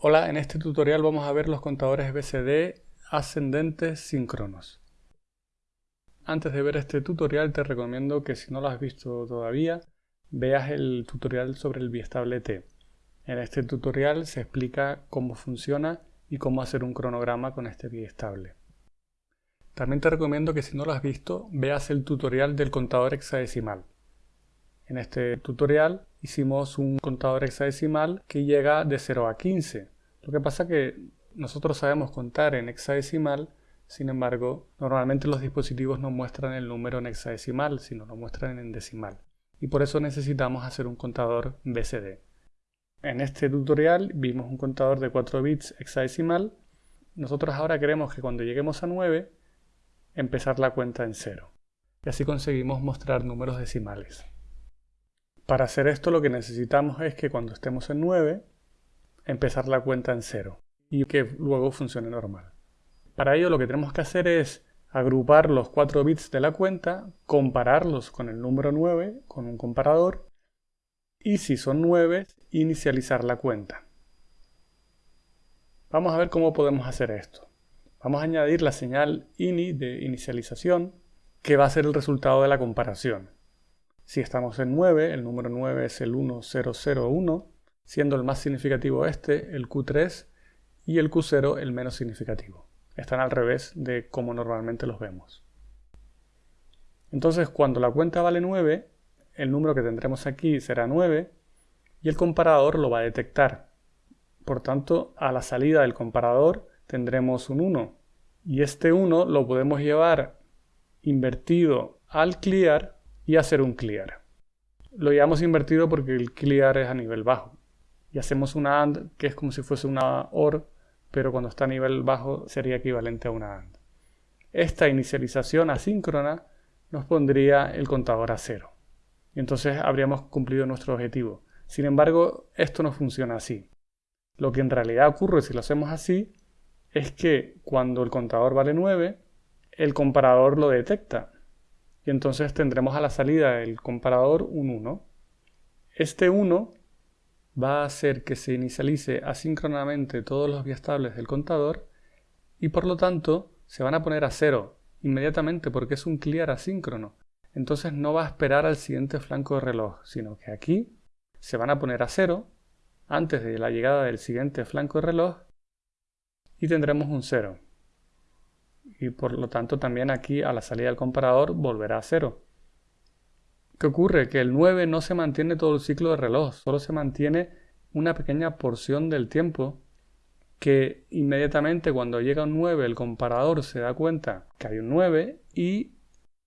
Hola, en este tutorial vamos a ver los contadores BCD ascendentes síncronos. Antes de ver este tutorial te recomiendo que si no lo has visto todavía, veas el tutorial sobre el biestable T. En este tutorial se explica cómo funciona y cómo hacer un cronograma con este biestable. También te recomiendo que si no lo has visto, veas el tutorial del contador hexadecimal. En este tutorial hicimos un contador hexadecimal que llega de 0 a 15. Lo que pasa que nosotros sabemos contar en hexadecimal, sin embargo, normalmente los dispositivos no muestran el número en hexadecimal, sino lo muestran en decimal. Y por eso necesitamos hacer un contador BCD. En este tutorial vimos un contador de 4 bits hexadecimal. Nosotros ahora queremos que cuando lleguemos a 9, empezar la cuenta en 0. Y así conseguimos mostrar números decimales. Para hacer esto lo que necesitamos es que cuando estemos en 9, empezar la cuenta en 0 y que luego funcione normal. Para ello lo que tenemos que hacer es agrupar los 4 bits de la cuenta, compararlos con el número 9, con un comparador, y si son 9, inicializar la cuenta. Vamos a ver cómo podemos hacer esto. Vamos a añadir la señal ini de inicialización, que va a ser el resultado de la comparación. Si estamos en 9, el número 9 es el 1001, siendo el más significativo este, el Q3, y el Q0 el menos significativo. Están al revés de como normalmente los vemos. Entonces, cuando la cuenta vale 9, el número que tendremos aquí será 9 y el comparador lo va a detectar. Por tanto, a la salida del comparador tendremos un 1 y este 1 lo podemos llevar invertido al clear y hacer un clear. Lo llevamos invertido porque el clear es a nivel bajo. Y hacemos una AND que es como si fuese una OR, pero cuando está a nivel bajo sería equivalente a una AND. Esta inicialización asíncrona nos pondría el contador a cero. Y entonces habríamos cumplido nuestro objetivo. Sin embargo, esto no funciona así. Lo que en realidad ocurre si lo hacemos así es que cuando el contador vale 9, el comparador lo detecta y entonces tendremos a la salida del comparador un 1. Este 1 va a hacer que se inicialice asíncronamente todos los biestables del contador y por lo tanto se van a poner a 0 inmediatamente porque es un clear asíncrono. Entonces no va a esperar al siguiente flanco de reloj, sino que aquí se van a poner a 0 antes de la llegada del siguiente flanco de reloj y tendremos un 0 y por lo tanto también aquí a la salida del comparador volverá a cero. ¿Qué ocurre? Que el 9 no se mantiene todo el ciclo de reloj, solo se mantiene una pequeña porción del tiempo que inmediatamente cuando llega un 9 el comparador se da cuenta que hay un 9 y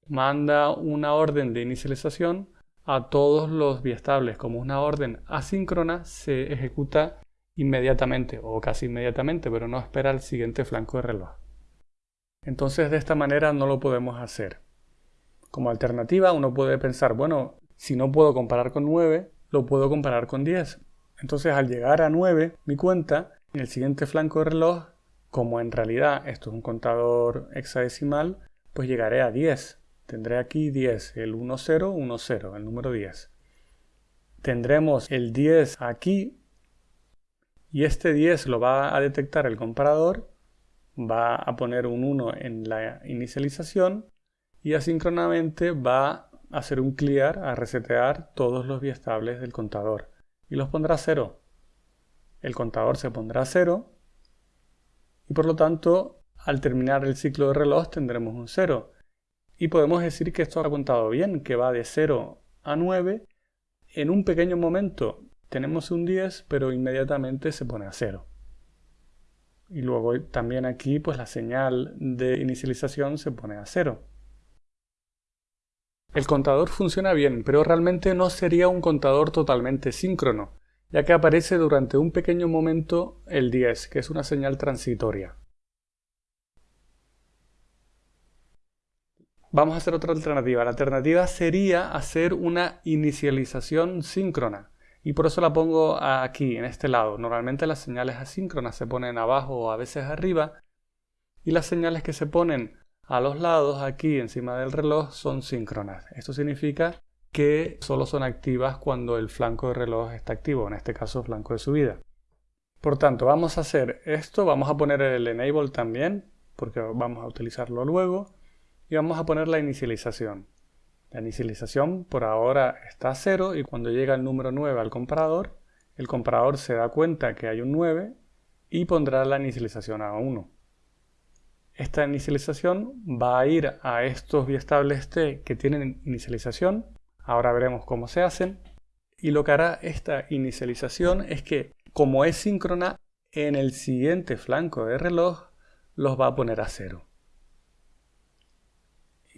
manda una orden de inicialización a todos los biestables. Como una orden asíncrona se ejecuta inmediatamente o casi inmediatamente, pero no espera el siguiente flanco de reloj. Entonces de esta manera no lo podemos hacer. Como alternativa uno puede pensar, bueno, si no puedo comparar con 9, lo puedo comparar con 10. Entonces al llegar a 9, mi cuenta, en el siguiente flanco de reloj, como en realidad esto es un contador hexadecimal, pues llegaré a 10. Tendré aquí 10, el 10, 10, el número 10. Tendremos el 10 aquí y este 10 lo va a detectar el comparador va a poner un 1 en la inicialización y asíncronamente va a hacer un clear, a resetear todos los biestables del contador y los pondrá a 0. El contador se pondrá a 0 y por lo tanto al terminar el ciclo de reloj tendremos un 0. Y podemos decir que esto ha contado bien, que va de 0 a 9. En un pequeño momento tenemos un 10, pero inmediatamente se pone a 0 y luego también aquí pues la señal de inicialización se pone a cero. El contador funciona bien, pero realmente no sería un contador totalmente síncrono, ya que aparece durante un pequeño momento el 10, que es una señal transitoria. Vamos a hacer otra alternativa. La alternativa sería hacer una inicialización síncrona y por eso la pongo aquí, en este lado. Normalmente las señales asíncronas se ponen abajo o a veces arriba y las señales que se ponen a los lados aquí encima del reloj son síncronas. Esto significa que solo son activas cuando el flanco de reloj está activo, en este caso flanco de subida. Por tanto, vamos a hacer esto, vamos a poner el enable también, porque vamos a utilizarlo luego, y vamos a poner la inicialización. La inicialización por ahora está a 0 y cuando llega el número 9 al comparador, el comparador se da cuenta que hay un 9 y pondrá la inicialización a 1. Esta inicialización va a ir a estos biestables t que tienen inicialización. Ahora veremos cómo se hacen. Y lo que hará esta inicialización es que, como es síncrona, en el siguiente flanco de reloj los va a poner a 0.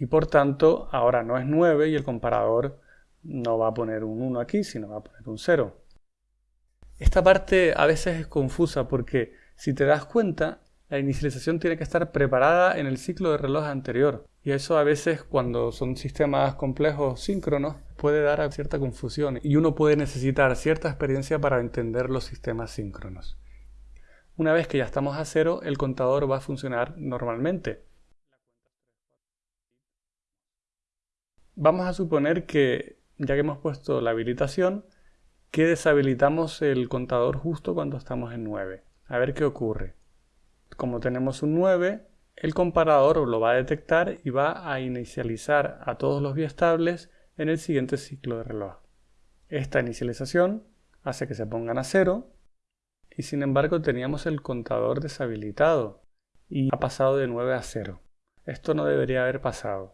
Y por tanto, ahora no es 9 y el comparador no va a poner un 1 aquí, sino va a poner un 0. Esta parte a veces es confusa porque si te das cuenta, la inicialización tiene que estar preparada en el ciclo de reloj anterior. Y eso a veces cuando son sistemas complejos síncronos puede dar a cierta confusión y uno puede necesitar cierta experiencia para entender los sistemas síncronos. Una vez que ya estamos a cero, el contador va a funcionar normalmente. Vamos a suponer que, ya que hemos puesto la habilitación, que deshabilitamos el contador justo cuando estamos en 9. A ver qué ocurre. Como tenemos un 9, el comparador lo va a detectar y va a inicializar a todos los biestables en el siguiente ciclo de reloj. Esta inicialización hace que se pongan a 0 y sin embargo teníamos el contador deshabilitado y ha pasado de 9 a 0. Esto no debería haber pasado.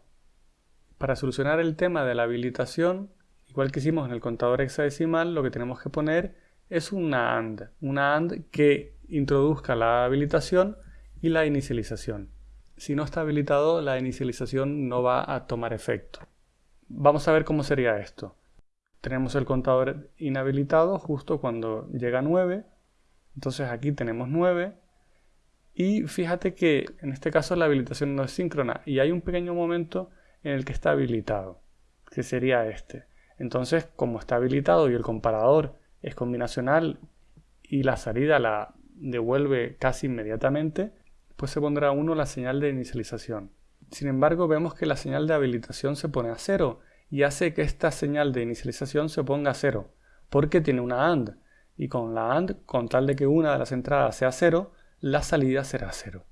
Para solucionar el tema de la habilitación, igual que hicimos en el contador hexadecimal, lo que tenemos que poner es una AND, una AND que introduzca la habilitación y la inicialización. Si no está habilitado, la inicialización no va a tomar efecto. Vamos a ver cómo sería esto. Tenemos el contador inhabilitado justo cuando llega a 9 entonces aquí tenemos 9 y fíjate que en este caso la habilitación no es síncrona y hay un pequeño momento en el que está habilitado, que sería este. Entonces, como está habilitado y el comparador es combinacional y la salida la devuelve casi inmediatamente, pues se pondrá 1 la señal de inicialización. Sin embargo, vemos que la señal de habilitación se pone a 0 y hace que esta señal de inicialización se ponga a 0, porque tiene una AND y con la AND, con tal de que una de las entradas sea 0, la salida será 0.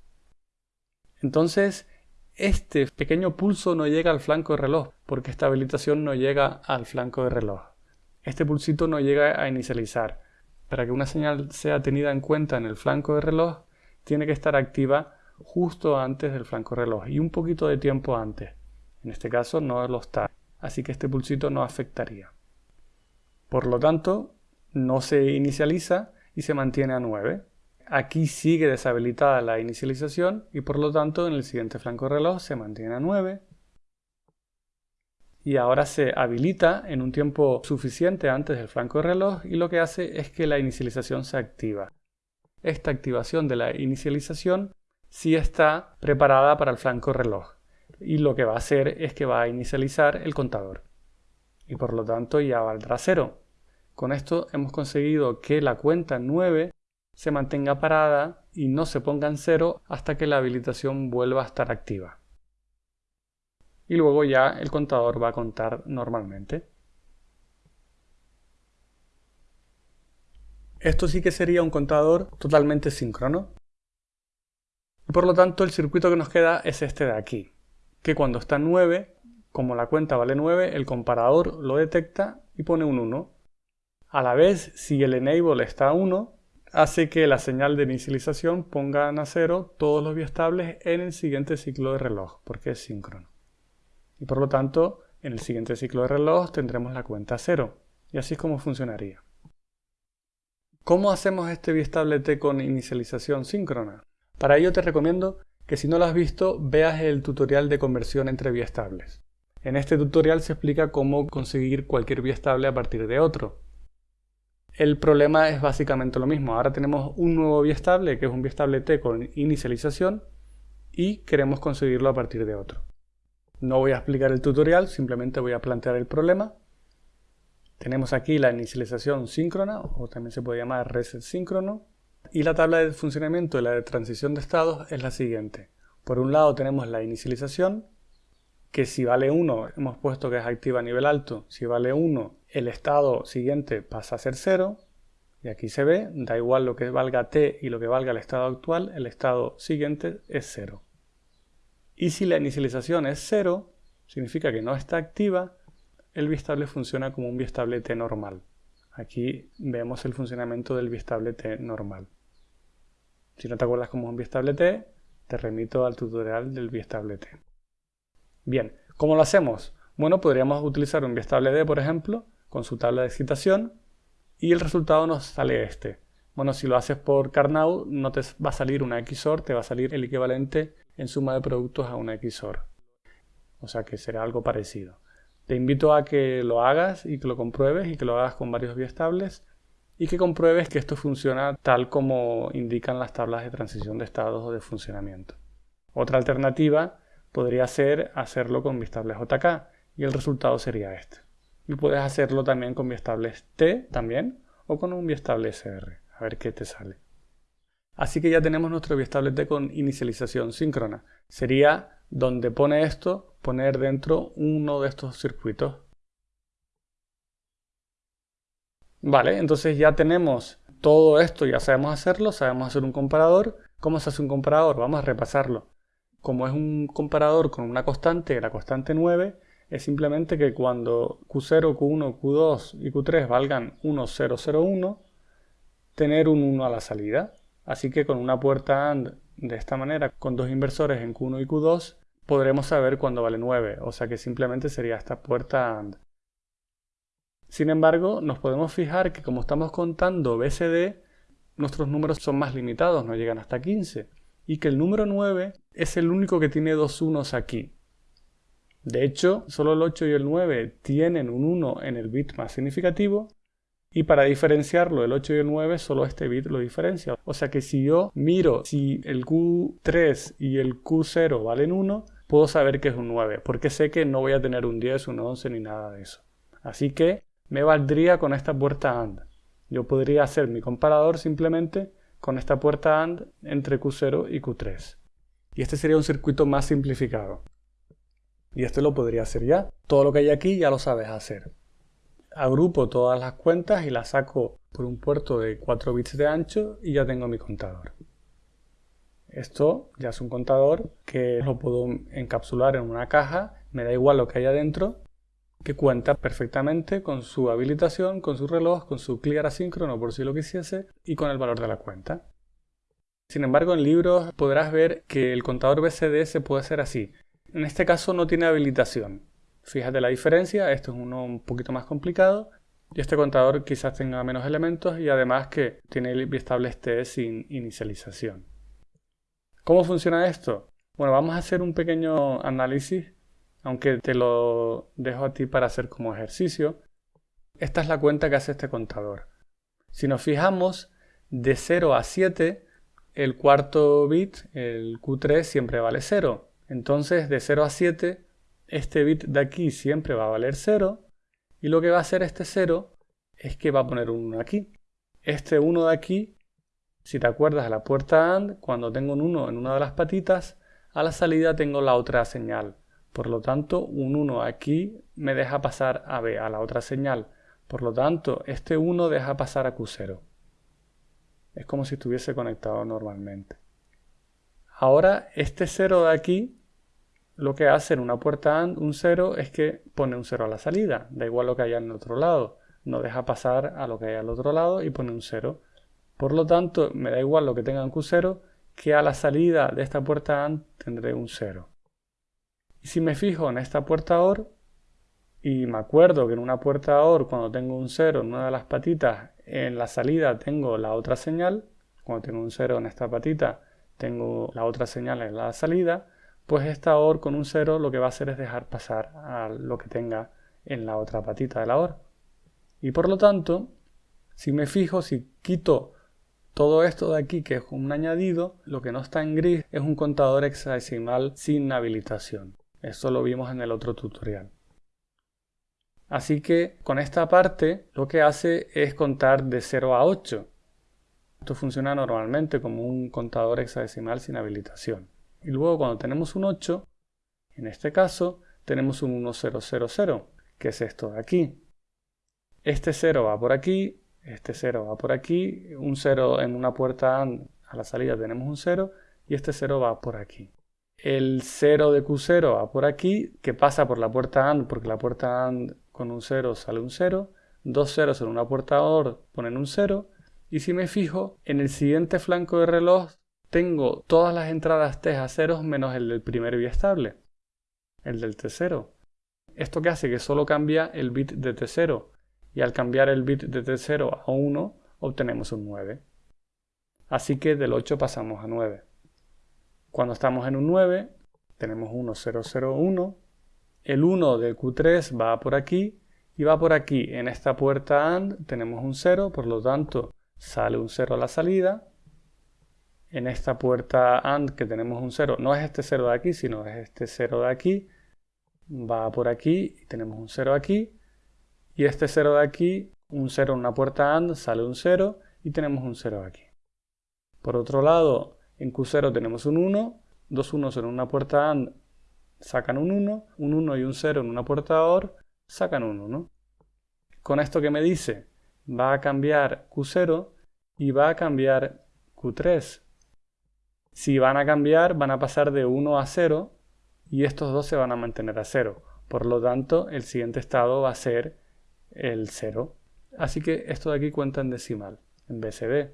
Entonces, este pequeño pulso no llega al flanco de reloj, porque esta habilitación no llega al flanco de reloj. Este pulsito no llega a inicializar. Para que una señal sea tenida en cuenta en el flanco de reloj, tiene que estar activa justo antes del flanco de reloj y un poquito de tiempo antes. En este caso no lo está, así que este pulsito no afectaría. Por lo tanto, no se inicializa y se mantiene a 9. Aquí sigue deshabilitada la inicialización y por lo tanto en el siguiente flanco reloj se mantiene a 9 y ahora se habilita en un tiempo suficiente antes del flanco de reloj y lo que hace es que la inicialización se activa. Esta activación de la inicialización sí está preparada para el flanco reloj y lo que va a hacer es que va a inicializar el contador y por lo tanto ya valdrá 0. Con esto hemos conseguido que la cuenta 9 se mantenga parada y no se ponga en cero hasta que la habilitación vuelva a estar activa. Y luego ya el contador va a contar normalmente. Esto sí que sería un contador totalmente síncrono. Y por lo tanto el circuito que nos queda es este de aquí, que cuando está 9, como la cuenta vale 9, el comparador lo detecta y pone un 1. A la vez, si el enable está a 1, hace que la señal de inicialización ponga a 0 todos los biestables en el siguiente ciclo de reloj, porque es síncrono. Y por lo tanto, en el siguiente ciclo de reloj tendremos la cuenta 0. Y así es como funcionaría. ¿Cómo hacemos este biestable T con inicialización síncrona? Para ello te recomiendo que si no lo has visto, veas el tutorial de conversión entre biestables. En este tutorial se explica cómo conseguir cualquier biestable a partir de otro. El problema es básicamente lo mismo. Ahora tenemos un nuevo biestable, que es un biestable T con inicialización, y queremos conseguirlo a partir de otro. No voy a explicar el tutorial, simplemente voy a plantear el problema. Tenemos aquí la inicialización síncrona, o también se puede llamar reset síncrono. Y la tabla de funcionamiento de la de transición de estados es la siguiente. Por un lado tenemos la inicialización, que si vale 1 hemos puesto que es activa a nivel alto, si vale 1 el estado siguiente pasa a ser 0 Y aquí se ve, da igual lo que valga t y lo que valga el estado actual, el estado siguiente es 0. Y si la inicialización es 0, significa que no está activa, el bistable funciona como un bistable t normal. Aquí vemos el funcionamiento del bistable t normal. Si no te acuerdas cómo es un bistable t, te remito al tutorial del bistable t. Bien, ¿cómo lo hacemos? Bueno, podríamos utilizar un bistable d, por ejemplo, con su tabla de excitación, y el resultado nos sale este. Bueno, si lo haces por Carnot, no te va a salir una XOR, te va a salir el equivalente en suma de productos a una XOR. O sea que será algo parecido. Te invito a que lo hagas y que lo compruebes y que lo hagas con varios biestables y que compruebes que esto funciona tal como indican las tablas de transición de estados o de funcionamiento. Otra alternativa podría ser hacerlo con biestables JK y el resultado sería este. Y puedes hacerlo también con biestables T también o con un biestable SR, a ver qué te sale. Así que ya tenemos nuestro biestable T con inicialización síncrona. Sería donde pone esto, poner dentro uno de estos circuitos. Vale, entonces ya tenemos todo esto, ya sabemos hacerlo, sabemos hacer un comparador. ¿Cómo se hace un comparador? Vamos a repasarlo. Como es un comparador con una constante, la constante 9, es simplemente que cuando Q0, Q1, Q2 y Q3 valgan 1, 0, 0, 1, tener un 1 a la salida. Así que con una puerta AND de esta manera, con dos inversores en Q1 y Q2, podremos saber cuándo vale 9, o sea que simplemente sería esta puerta AND. Sin embargo, nos podemos fijar que como estamos contando BCD, nuestros números son más limitados, no llegan hasta 15, y que el número 9 es el único que tiene dos unos aquí. De hecho, solo el 8 y el 9 tienen un 1 en el bit más significativo, y para diferenciarlo, el 8 y el 9, solo este bit lo diferencia. O sea que si yo miro si el Q3 y el Q0 valen 1, puedo saber que es un 9, porque sé que no voy a tener un 10, un 11 ni nada de eso. Así que me valdría con esta puerta AND. Yo podría hacer mi comparador simplemente con esta puerta AND entre Q0 y Q3. Y este sería un circuito más simplificado. Y este lo podría hacer ya. Todo lo que hay aquí ya lo sabes hacer. Agrupo todas las cuentas y las saco por un puerto de 4 bits de ancho y ya tengo mi contador. Esto ya es un contador que lo puedo encapsular en una caja, me da igual lo que haya dentro, que cuenta perfectamente con su habilitación, con su reloj, con su clear asíncrono por si lo quisiese y con el valor de la cuenta. Sin embargo, en libros podrás ver que el contador BCD se puede hacer así. En este caso no tiene habilitación. Fíjate la diferencia, esto es uno un poquito más complicado y este contador quizás tenga menos elementos y además que tiene el biestable T sin inicialización. ¿Cómo funciona esto? Bueno, vamos a hacer un pequeño análisis, aunque te lo dejo a ti para hacer como ejercicio. Esta es la cuenta que hace este contador. Si nos fijamos, de 0 a 7, el cuarto bit, el Q3, siempre vale 0. Entonces, de 0 a 7, este bit de aquí siempre va a valer 0. Y lo que va a hacer este 0 es que va a poner un 1 aquí. Este 1 de aquí si te acuerdas de la puerta AND, cuando tengo un 1 en una de las patitas, a la salida tengo la otra señal. Por lo tanto, un 1 aquí me deja pasar a B, a la otra señal. Por lo tanto, este 1 deja pasar a Q0. Es como si estuviese conectado normalmente. Ahora, este 0 de aquí, lo que hace en una puerta AND, un 0, es que pone un 0 a la salida. Da igual lo que haya en el otro lado. No deja pasar a lo que hay al otro lado y pone un 0. Por lo tanto, me da igual lo que tenga en Q0, que a la salida de esta puerta AND tendré un 0. Y si me fijo en esta puerta OR, y me acuerdo que en una puerta OR, cuando tengo un 0 en una de las patitas, en la salida tengo la otra señal, cuando tengo un 0 en esta patita, tengo la otra señal en la salida, pues esta OR con un 0 lo que va a hacer es dejar pasar a lo que tenga en la otra patita de la OR. Y por lo tanto, si me fijo, si quito todo esto de aquí, que es un añadido, lo que no está en gris es un contador hexadecimal sin habilitación. Eso lo vimos en el otro tutorial. Así que con esta parte lo que hace es contar de 0 a 8. Esto funciona normalmente como un contador hexadecimal sin habilitación. Y luego cuando tenemos un 8, en este caso tenemos un 1000, que es esto de aquí. Este 0 va por aquí Este 0 va por aquí, un 0 en una puerta AND a la salida tenemos un 0 y este 0 va por aquí. El 0 de Q0 va por aquí, que pasa por la puerta AND, porque la puerta AND con un 0 sale un 0. Dos ceros en una puerta OR ponen un 0. Y si me fijo, en el siguiente flanco de reloj tengo todas las entradas T a ceros menos el del primer biestable, el del T0. Esto que hace que solo cambia el bit de T0 y al cambiar el bit de T0 a 1 obtenemos un 9. Así que del 8 pasamos a 9. Cuando estamos en un 9 tenemos 1, 0, 0, 1. El 1 de Q3 va por aquí y va por aquí. En esta puerta AND tenemos un 0, por lo tanto sale un 0 a la salida. En esta puerta AND que tenemos un 0, no es este 0 de aquí, sino es este 0 de aquí, va por aquí y tenemos un 0 aquí. Y este 0 de aquí, un 0 en una puerta AND, sale un 0 y tenemos un 0 aquí. Por otro lado, en Q0 tenemos un 1, dos unos en una puerta AND sacan un 1, un 1 y un 0 en una puerta OR sacan un 1. Con esto que me dice, va a cambiar Q0 y va a cambiar Q3. Si van a cambiar, van a pasar de 1 a 0 y estos dos se van a mantener a 0. Por lo tanto, el siguiente estado va a ser el 0. Así que esto de aquí cuenta en decimal, en BCD.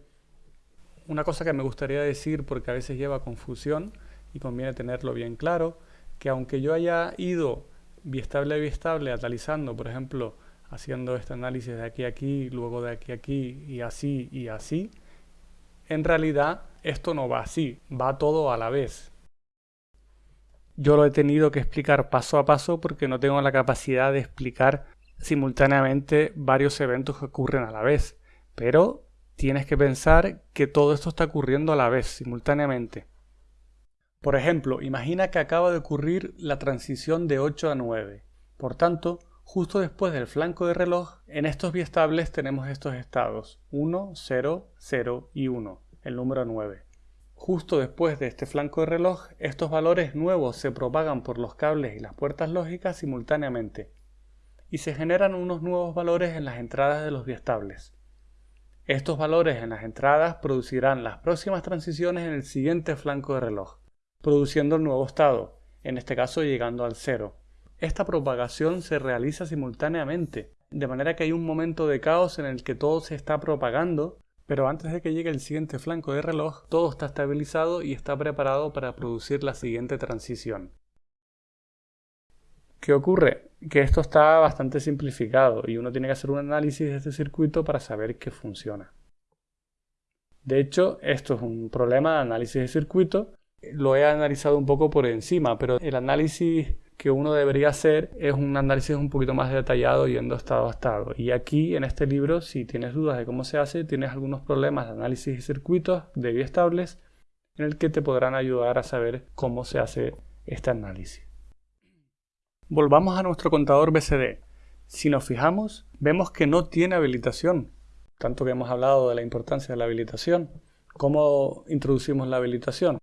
Una cosa que me gustaría decir, porque a veces lleva confusión y conviene tenerlo bien claro, que aunque yo haya ido biestable a biestable atalizando, por ejemplo, haciendo este análisis de aquí a aquí, luego de aquí a aquí y así y así, en realidad esto no va así, va todo a la vez. Yo lo he tenido que explicar paso a paso porque no tengo la capacidad de explicar simultáneamente varios eventos que ocurren a la vez, pero tienes que pensar que todo esto está ocurriendo a la vez, simultáneamente. Por ejemplo, imagina que acaba de ocurrir la transición de 8 a 9. Por tanto, justo después del flanco de reloj, en estos biestables tenemos estos estados 1, 0, 0 y 1, el número 9. Justo después de este flanco de reloj, estos valores nuevos se propagan por los cables y las puertas lógicas simultáneamente, y se generan unos nuevos valores en las entradas de los biestables. Estos valores en las entradas producirán las próximas transiciones en el siguiente flanco de reloj, produciendo el nuevo estado, en este caso llegando al cero. Esta propagación se realiza simultáneamente, de manera que hay un momento de caos en el que todo se está propagando pero antes de que llegue el siguiente flanco de reloj, todo está estabilizado y está preparado para producir la siguiente transición. ¿Qué ocurre? Que esto está bastante simplificado y uno tiene que hacer un análisis de este circuito para saber que funciona. De hecho, esto es un problema de análisis de circuito. Lo he analizado un poco por encima, pero el análisis que uno debería hacer es un análisis un poquito más detallado yendo estado a estado. Y aquí en este libro, si tienes dudas de cómo se hace, tienes algunos problemas de análisis de circuitos de biestables en el que te podrán ayudar a saber cómo se hace este análisis. Volvamos a nuestro contador BCD. Si nos fijamos, vemos que no tiene habilitación. Tanto que hemos hablado de la importancia de la habilitación. ¿Cómo introducimos la habilitación?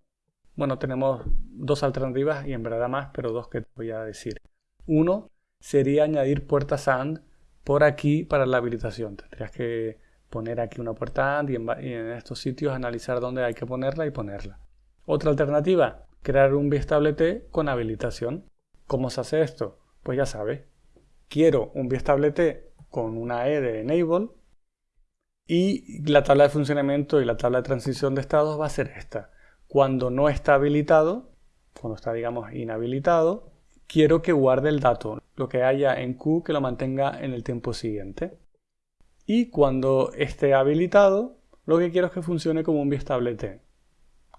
Bueno, tenemos dos alternativas y en verdad más, pero dos que te voy a decir. Uno sería añadir puertas AND por aquí para la habilitación. Tendrías que poner aquí una puerta AND y en, estos sitios analizar dónde hay que ponerla y ponerla. Otra alternativa, crear un biestable T con habilitación. ¿Cómo se hace esto? Pues ya sabes. Quiero un biestable T con una E de enable y la tabla de funcionamiento y la tabla de transición de estados va a ser esta. Cuando no está habilitado, cuando está digamos inhabilitado, quiero que guarde el dato, lo que haya en Q que lo mantenga en el tiempo siguiente. Y cuando esté habilitado, lo que quiero es que funcione como un biestable T.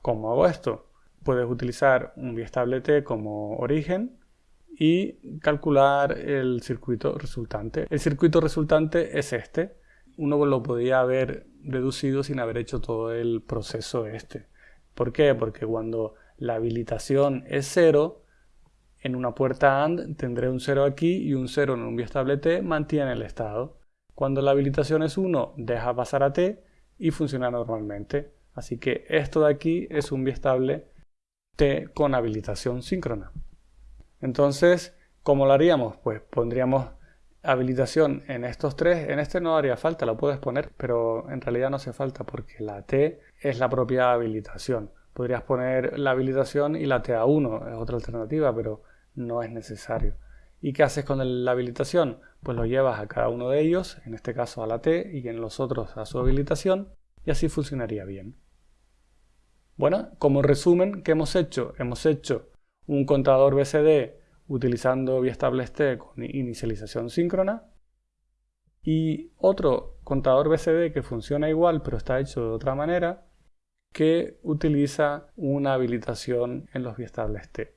¿Cómo hago esto? Puedes utilizar un biestable T como origen y calcular el circuito resultante. El circuito resultante es este. Uno lo podía haber deducido sin haber hecho todo el proceso este. ¿Por qué? Porque cuando la habilitación es 0, en una puerta AND tendré un 0 aquí y un 0 en un biestable T mantiene el estado. Cuando la habilitación es 1, deja pasar a T y funciona normalmente. Así que esto de aquí es un biestable T con habilitación síncrona. Entonces, ¿cómo lo haríamos? Pues pondríamos habilitación en estos tres, en este no haría falta, lo puedes poner, pero en realidad no hace falta porque la T es la propia habilitación. Podrías poner la habilitación y la TA1, es otra alternativa, pero no es necesario. ¿Y qué haces con la habilitación? Pues lo llevas a cada uno de ellos, en este caso a la T y en los otros a su habilitación, y así funcionaría bien. Bueno, como resumen, ¿qué hemos hecho? Hemos hecho un contador BCD utilizando T con inicialización síncrona y otro contador BCD que funciona igual pero está hecho de otra manera que utiliza una habilitación en los biestables T.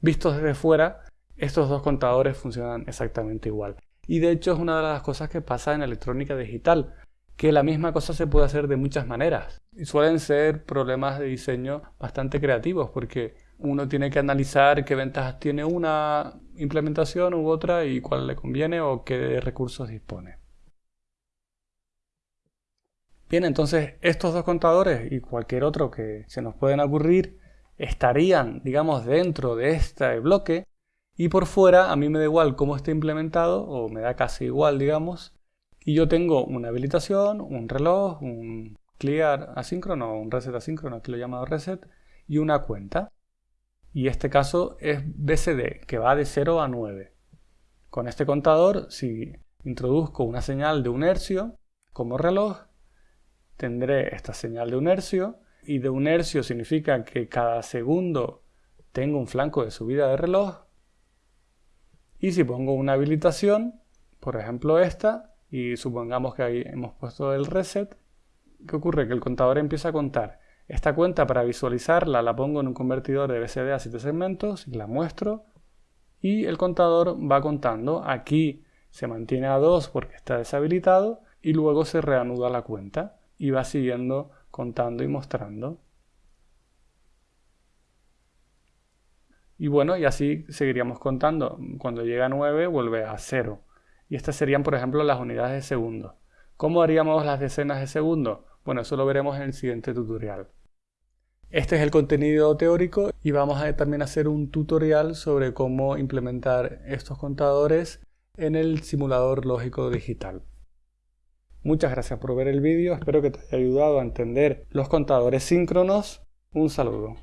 Vistos desde fuera, estos dos contadores funcionan exactamente igual. Y de hecho es una de las cosas que pasa en electrónica digital, que la misma cosa se puede hacer de muchas maneras. Y suelen ser problemas de diseño bastante creativos porque uno tiene que analizar qué ventajas tiene una implementación u otra y cuál le conviene o qué recursos dispone. Bien, entonces estos dos contadores y cualquier otro que se nos pueden ocurrir estarían, digamos, dentro de este bloque. Y por fuera a mí me da igual cómo esté implementado o me da casi igual, digamos, y yo tengo una habilitación, un reloj, un clear asíncrono, un reset asíncrono, aquí lo he llamado reset, y una cuenta. Y este caso es BCD, que va de 0 a 9. Con este contador, si introduzco una señal de un hercio como reloj, tendré esta señal de un hercio, y de un hercio significa que cada segundo tengo un flanco de subida de reloj, y si pongo una habilitación, por ejemplo esta, y supongamos que ahí hemos puesto el reset, ¿qué ocurre? Que el contador empieza a contar esta cuenta para visualizarla la pongo en un convertidor de BCD a 7 segmentos la muestro y el contador va contando. Aquí se mantiene a 2 porque está deshabilitado y luego se reanuda la cuenta y va siguiendo contando y mostrando. Y bueno, y así seguiríamos contando. Cuando llega a 9 vuelve a 0. Y estas serían, por ejemplo, las unidades de segundo. ¿Cómo haríamos las decenas de segundo? Bueno, eso lo veremos en el siguiente tutorial. Este es el contenido teórico y vamos a también hacer un tutorial sobre cómo implementar estos contadores en el simulador lógico digital. Muchas gracias por ver el vídeo, espero que te haya ayudado a entender los contadores síncronos. Un saludo.